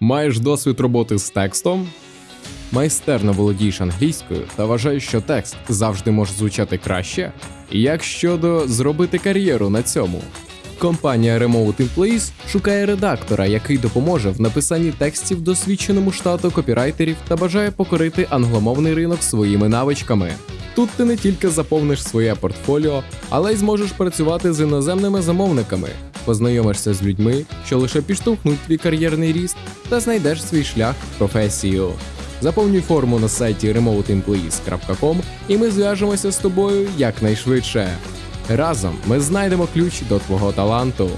Маєш досвід роботи з текстом? Майстерно володієш англійською та вважаєш, що текст завжди може звучати краще? Як щодо зробити кар'єру на цьому? Компанія Remote Employees шукає редактора, який допоможе в написанні текстів досвідченому штату копірайтерів та бажає покорити англомовний ринок своїми навичками. Тут ти не тільки заповниш своє портфоліо, але й зможеш працювати з іноземними замовниками, познайомишся з людьми, що лише підштовхнуть твій кар'єрний ріст, та знайдеш свій шлях в професію. Заповнюй форму на сайті remoteemployees.com і ми зв'яжемося з тобою якнайшвидше. Разом ми знайдемо ключ до твого таланту.